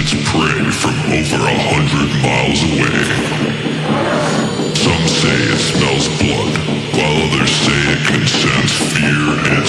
its prey from over a hundred miles away. Some say it smells blood, while others say it can sense fear in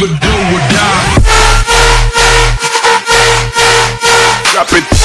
either do or die. Drop it.